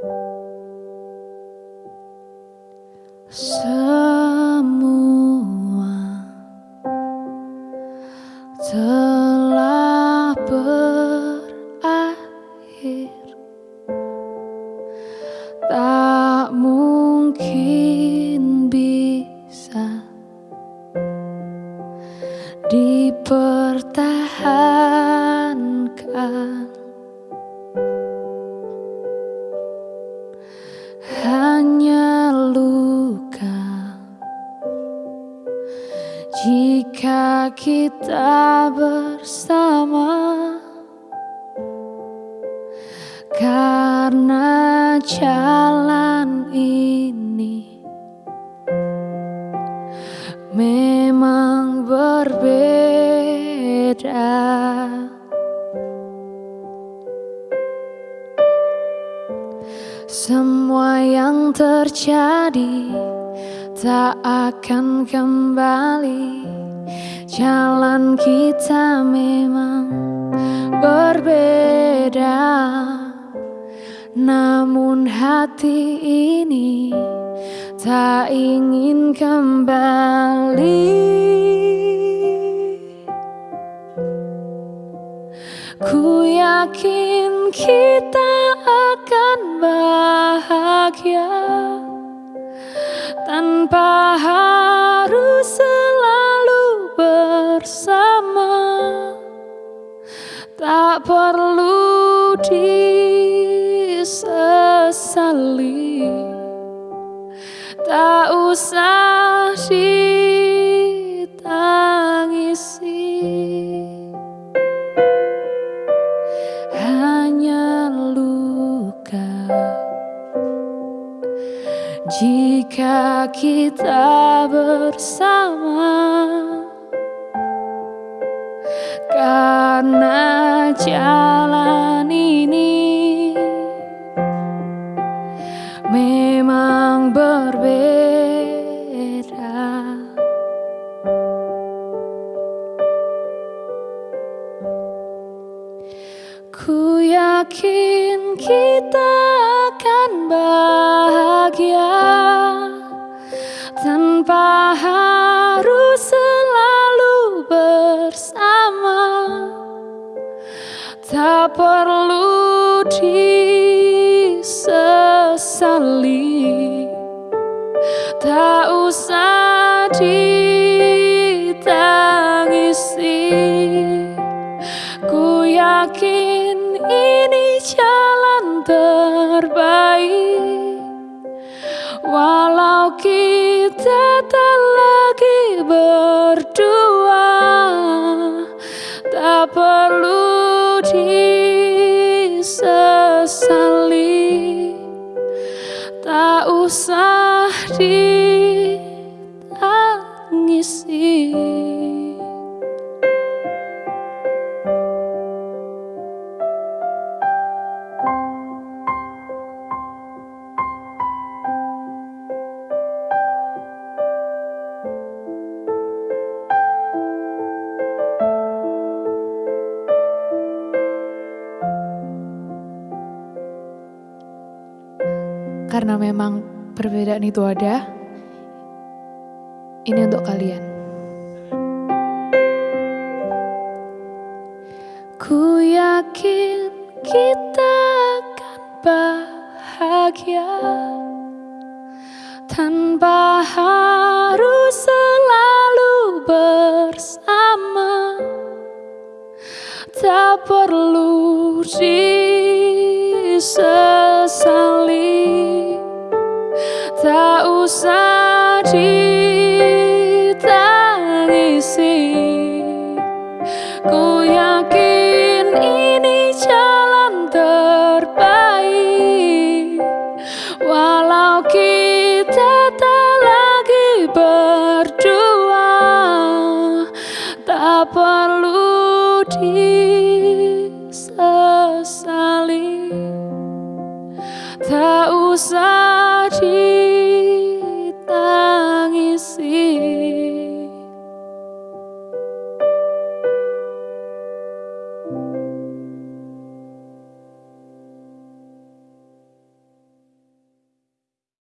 Semua telah berakhir. Tak mungkin bisa Dipertahankan. Kita bersama. Karena jalan ini Memang berbeda. Semua yang terjadi tak akan kembali Jalan kita memang berbeda. Namun hati ini tak ingin kembali. Ku yakin kita akan bahagia Tanpa harus Perlu disesali. Tak usah ditangisi. Hanya luka. Jika kita bersama jalan ini. Memang berbeda. Ku yakin kita akan bahagia tanpa perlu disesali. Tak usah ditangisi. Ku yakin ini jalan terbaik. Walau kita tak lagi berdua tak perlu disesali tak usah ditangisi karena memang perbedaan itu ada, ini untuk kalian. Ku yakin kita akan bahagia tanpa harus selalu bersama. Tak perlu disesali kita tak lagi berdua Tak perlu di